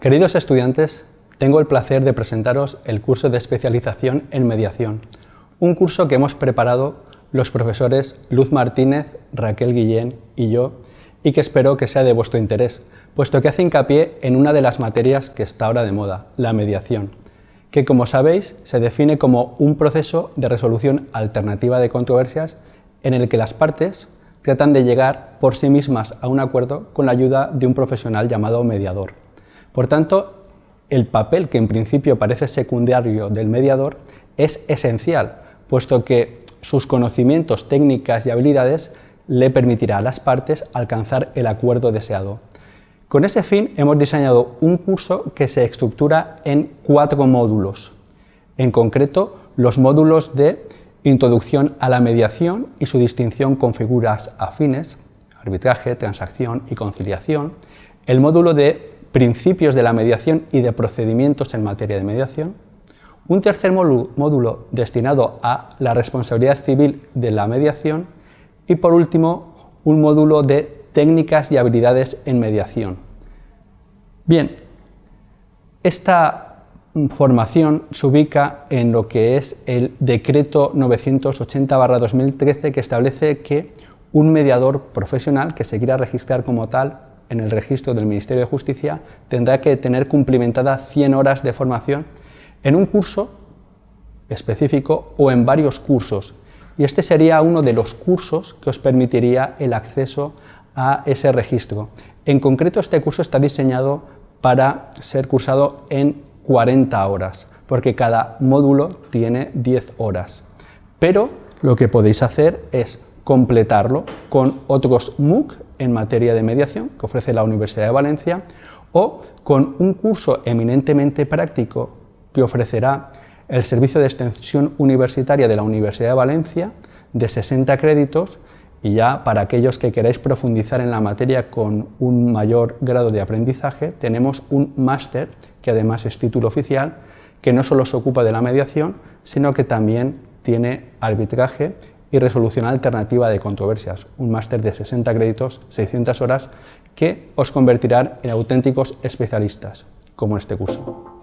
Queridos estudiantes, tengo el placer de presentaros el curso de especialización en mediación, un curso que hemos preparado los profesores Luz Martínez, Raquel Guillén y yo, y que espero que sea de vuestro interés, puesto que hace hincapié en una de las materias que está ahora de moda, la mediación, que como sabéis se define como un proceso de resolución alternativa de controversias en el que las partes tratan de llegar por sí mismas a un acuerdo con la ayuda de un profesional llamado mediador. Por tanto, el papel que en principio parece secundario del mediador es esencial, puesto que sus conocimientos, técnicas y habilidades le permitirá a las partes alcanzar el acuerdo deseado. Con ese fin hemos diseñado un curso que se estructura en cuatro módulos, en concreto los módulos de Introducción a la mediación y su distinción con figuras afines, arbitraje, transacción y conciliación, el módulo de principios de la mediación y de procedimientos en materia de mediación, un tercer módulo destinado a la responsabilidad civil de la mediación y por último un módulo de técnicas y habilidades en mediación. Bien, esta formación se ubica en lo que es el decreto 980-2013 que establece que un mediador profesional que se quiera registrar como tal en el registro del Ministerio de Justicia tendrá que tener cumplimentada 100 horas de formación en un curso específico o en varios cursos. Y este sería uno de los cursos que os permitiría el acceso a ese registro. En concreto, este curso está diseñado para ser cursado en 40 horas, porque cada módulo tiene 10 horas. Pero lo que podéis hacer es completarlo con otros MOOC en materia de mediación que ofrece la Universidad de Valencia o con un curso eminentemente práctico que ofrecerá el Servicio de Extensión Universitaria de la Universidad de Valencia de 60 créditos y ya para aquellos que queráis profundizar en la materia con un mayor grado de aprendizaje, tenemos un máster, que además es título oficial, que no solo se ocupa de la mediación, sino que también tiene arbitraje y resolución alternativa de controversias, un máster de 60 créditos, 600 horas, que os convertirán en auténticos especialistas, como este curso.